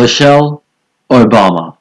Michelle Obama?